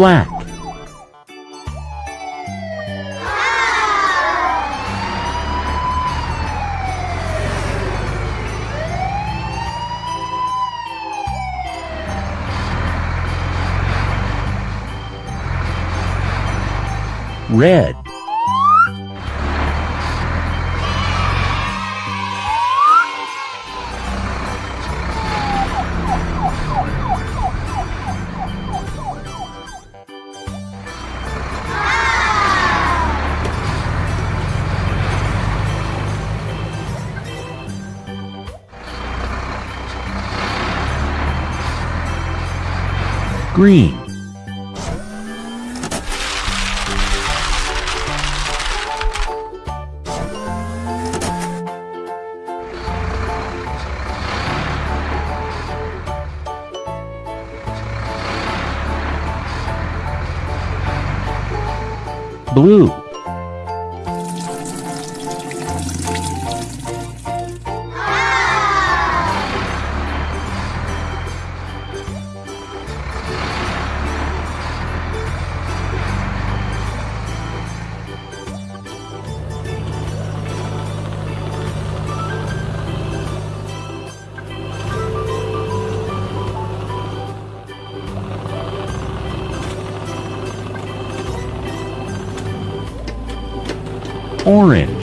black. Red green. Blue orange